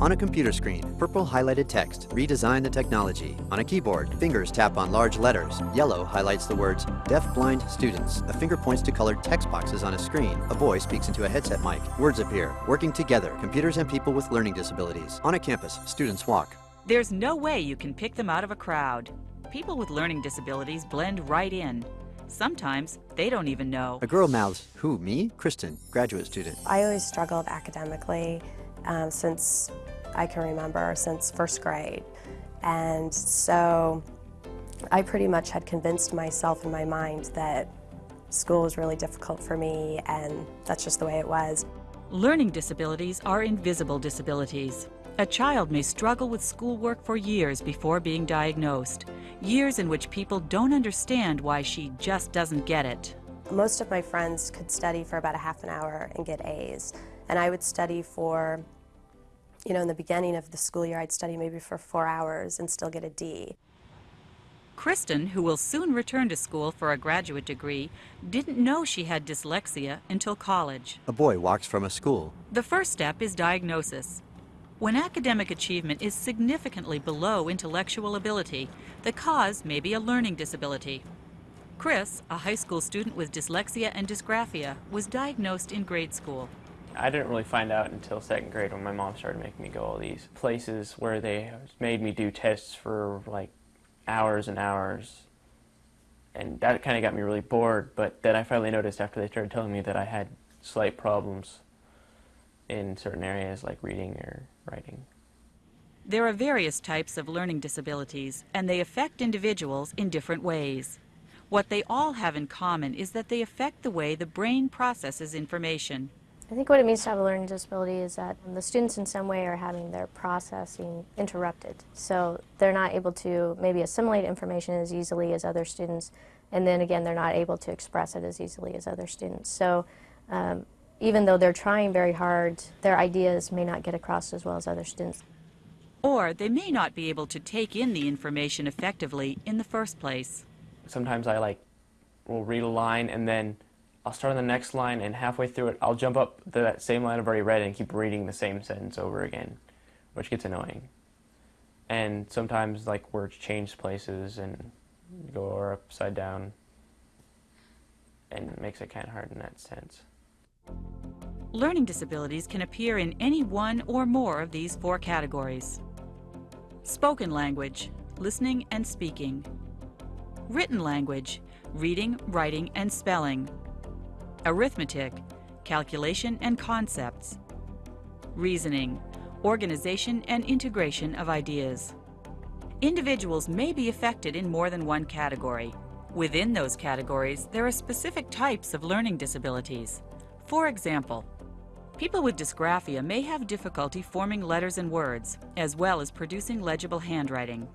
On a computer screen, purple highlighted text, redesign the technology. On a keyboard, fingers tap on large letters. Yellow highlights the words, deaf-blind students. A finger points to colored text boxes on a screen. A boy speaks into a headset mic. Words appear, working together, computers and people with learning disabilities. On a campus, students walk. There's no way you can pick them out of a crowd. People with learning disabilities blend right in. Sometimes they don't even know. A girl mouths, who, me? Kristen, graduate student. I always struggled academically um, since I can remember, since first grade. And so I pretty much had convinced myself in my mind that school was really difficult for me and that's just the way it was. Learning disabilities are invisible disabilities. A child may struggle with schoolwork for years before being diagnosed, years in which people don't understand why she just doesn't get it. Most of my friends could study for about a half an hour and get A's, and I would study for, you know, in the beginning of the school year, I'd study maybe for four hours and still get a D. Kristen, who will soon return to school for a graduate degree, didn't know she had dyslexia until college. A boy walks from a school. The first step is diagnosis. When academic achievement is significantly below intellectual ability, the cause may be a learning disability. Chris, a high school student with dyslexia and dysgraphia, was diagnosed in grade school. I didn't really find out until second grade when my mom started making me go all these places where they made me do tests for like hours and hours. And that kind of got me really bored, but then I finally noticed after they started telling me that I had slight problems in certain areas like reading or writing. There are various types of learning disabilities, and they affect individuals in different ways. What they all have in common is that they affect the way the brain processes information. I think what it means to have a learning disability is that the students in some way are having their processing interrupted. So they're not able to maybe assimilate information as easily as other students, and then again, they're not able to express it as easily as other students. So um, even though they're trying very hard, their ideas may not get across as well as other students. Or they may not be able to take in the information effectively in the first place. Sometimes I like will read a line and then I'll start on the next line and halfway through it I'll jump up that same line I've already read and keep reading the same sentence over again, which gets annoying. And sometimes like words change places and go upside down and it makes it kind of hard in that sense. Learning disabilities can appear in any one or more of these four categories. Spoken language, listening and speaking. Written language, reading, writing, and spelling. Arithmetic, calculation and concepts. Reasoning, organization and integration of ideas. Individuals may be affected in more than one category. Within those categories, there are specific types of learning disabilities. For example, people with dysgraphia may have difficulty forming letters and words, as well as producing legible handwriting.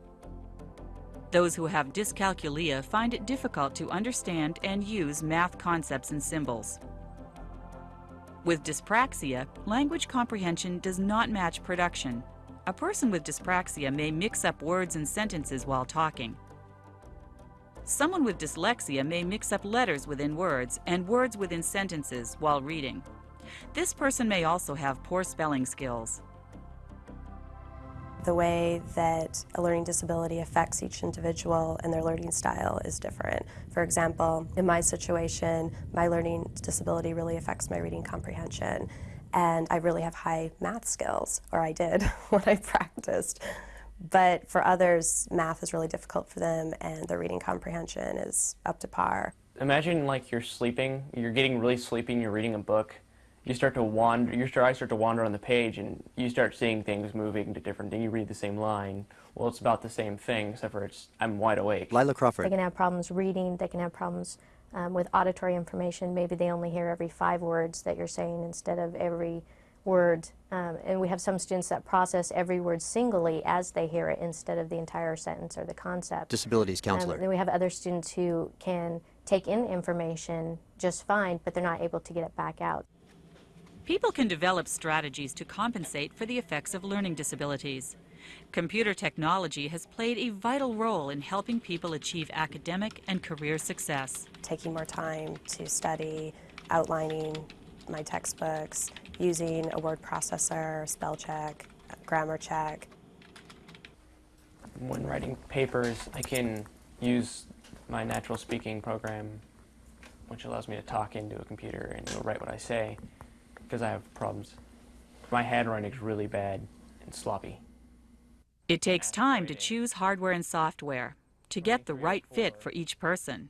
Those who have dyscalculia find it difficult to understand and use math concepts and symbols. With dyspraxia, language comprehension does not match production. A person with dyspraxia may mix up words and sentences while talking. Someone with dyslexia may mix up letters within words and words within sentences while reading. This person may also have poor spelling skills. The way that a learning disability affects each individual and their learning style is different. For example, in my situation, my learning disability really affects my reading comprehension and I really have high math skills, or I did when I practiced. But for others, math is really difficult for them and their reading comprehension is up to par. Imagine like you're sleeping, you're getting really sleepy and you're reading a book. You start to wander, your eyes start to wander on the page and you start seeing things moving to different things. You read the same line. Well, it's about the same thing, except for it's, I'm wide awake. Lila Crawford. They can have problems reading, they can have problems um, with auditory information. Maybe they only hear every five words that you're saying instead of every word. Um, and we have some students that process every word singly as they hear it instead of the entire sentence or the concept. Disabilities Um, counselor. then we have other students who can take in information just fine, but they're not able to get it back out. People can develop strategies to compensate for the effects of learning disabilities. Computer technology has played a vital role in helping people achieve academic and career success. Taking more time to study, outlining my textbooks, using a word processor, spell check, grammar check. When writing papers, I can use my natural speaking program, which allows me to talk into a computer and it'll write what I say, because I have problems. My handwriting is really bad and sloppy. It takes time to choose hardware and software to get the right fit for each person.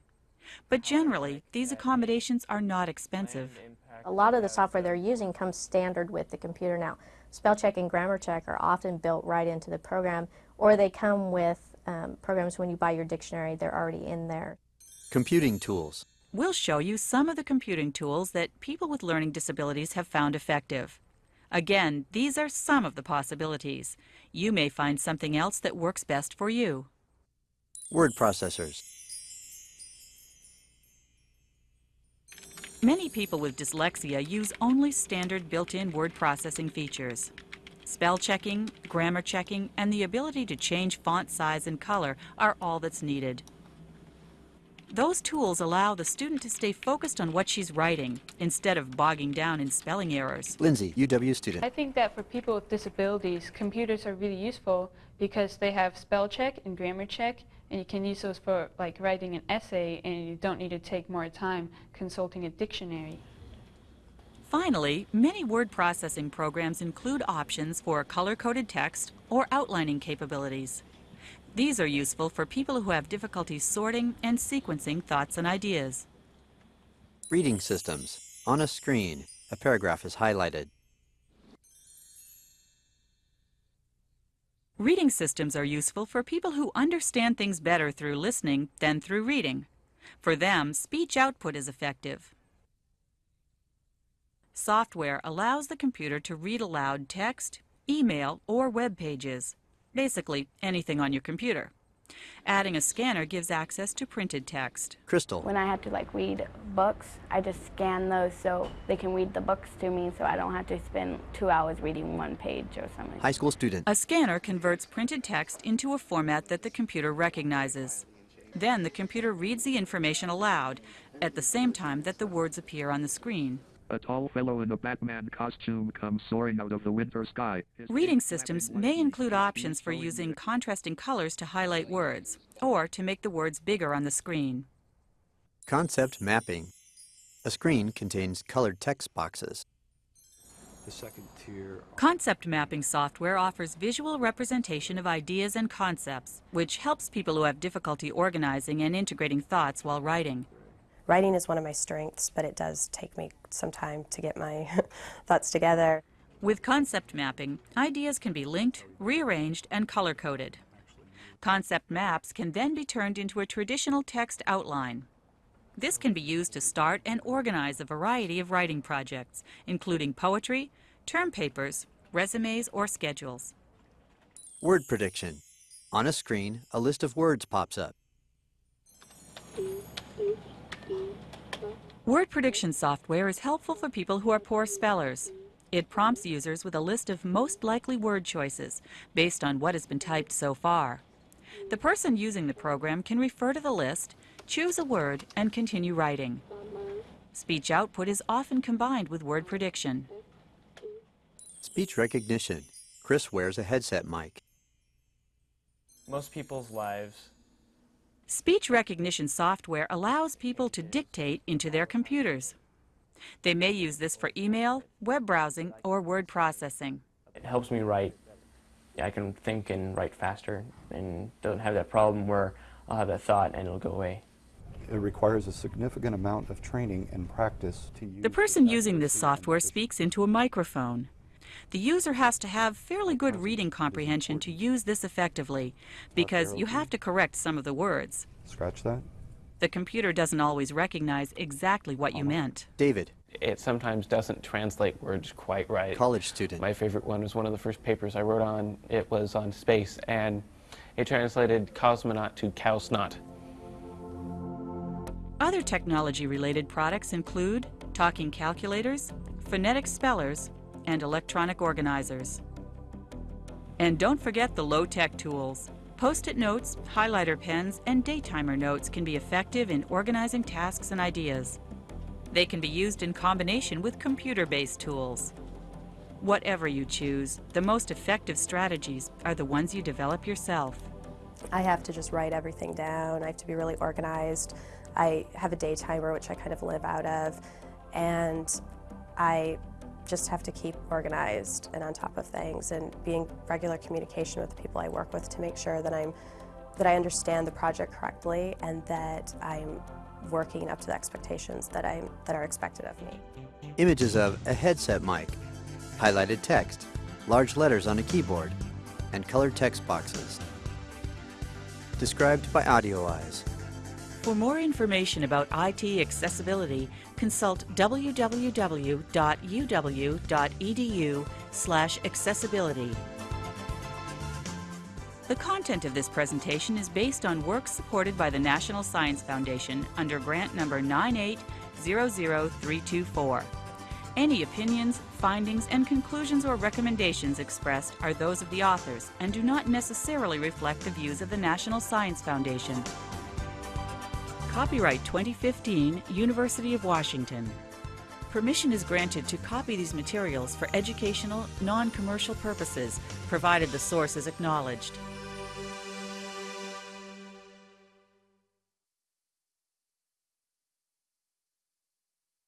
But generally, these accommodations are not expensive. A lot of the software they're using comes standard with the computer now. Spell check and grammar check are often built right into the program, or they come with um, programs when you buy your dictionary, they're already in there. Computing tools. We'll show you some of the computing tools that people with learning disabilities have found effective. Again, these are some of the possibilities. You may find something else that works best for you. Word processors. Many people with dyslexia use only standard built-in word processing features. Spell checking, grammar checking, and the ability to change font size and color are all that's needed. Those tools allow the student to stay focused on what she's writing instead of bogging down in spelling errors. Lindsay, UW student. I think that for people with disabilities, computers are really useful because they have spell check and grammar check, and you can use those for like writing an essay, and you don't need to take more time consulting a dictionary. Finally, many word processing programs include options for color-coded text or outlining capabilities. These are useful for people who have difficulty sorting and sequencing thoughts and ideas. Reading systems. On a screen, a paragraph is highlighted. Reading systems are useful for people who understand things better through listening than through reading. For them, speech output is effective. Software allows the computer to read aloud text, email, or web pages basically anything on your computer. Adding a scanner gives access to printed text. Crystal. When I have to like read books, I just scan those so they can read the books to me so I don't have to spend two hours reading one page or something. High school student. A scanner converts printed text into a format that the computer recognizes. Then the computer reads the information aloud at the same time that the words appear on the screen. A tall fellow in a Batman costume comes soaring out of the winter sky. His Reading systems may include options for using contrasting colors to highlight words, or to make the words bigger on the screen. Concept mapping. A screen contains colored text boxes. The second tier Concept mapping software offers visual representation of ideas and concepts, which helps people who have difficulty organizing and integrating thoughts while writing. Writing is one of my strengths, but it does take me some time to get my thoughts together. With concept mapping, ideas can be linked, rearranged, and color-coded. Concept maps can then be turned into a traditional text outline. This can be used to start and organize a variety of writing projects, including poetry, term papers, resumes, or schedules. Word prediction. On a screen, a list of words pops up. Word prediction software is helpful for people who are poor spellers. It prompts users with a list of most likely word choices based on what has been typed so far. The person using the program can refer to the list, choose a word, and continue writing. Speech output is often combined with word prediction. Speech recognition. Chris wears a headset mic. Most people's lives Speech recognition software allows people to dictate into their computers. They may use this for email, web browsing, or word processing. it helps me write. I can think and write faster and don't have that problem where I'll have that thought and it'll go away. it requires a significant amount of training and practice to use The person using this software speaks into a microphone. The user has to have fairly good reading comprehension to use this effectively because you have to correct some of the words. Scratch that. The computer doesn't always recognize exactly what you meant. David, it sometimes doesn't translate words quite right. college student. My favorite one was one of the first papers I wrote on. It was on space, and it translated cosmonaut to cowsnot. Other technology-related products include talking calculators, phonetic spellers, and electronic organizers. And don't forget the low-tech tools. Post-it notes, highlighter pens, and daytimer notes can be effective in organizing tasks and ideas. They can be used in combination with computer-based tools. Whatever you choose, the most effective strategies are the ones you develop yourself. I have to just write everything down. I have to be really organized. I have a day timer, which I kind of live out of, and I just have to keep organized and on top of things and be in regular communication with the people I work with to make sure that I'm that I understand the project correctly and that I'm working up to the expectations that I'm that are expected of me. Images of a headset mic, highlighted text, large letters on a keyboard, and colored text boxes. Described by Audio Eyes. For more information about IT accessibility, consult www.uw.edu slash accessibility. The content of this presentation is based on work supported by the National Science Foundation under grant number 9800324. Any opinions, findings, and conclusions or recommendations expressed are those of the authors and do not necessarily reflect the views of the National Science Foundation. Copyright 2015, University of Washington. Permission is granted to copy these materials for educational, non-commercial purposes, provided the source is acknowledged.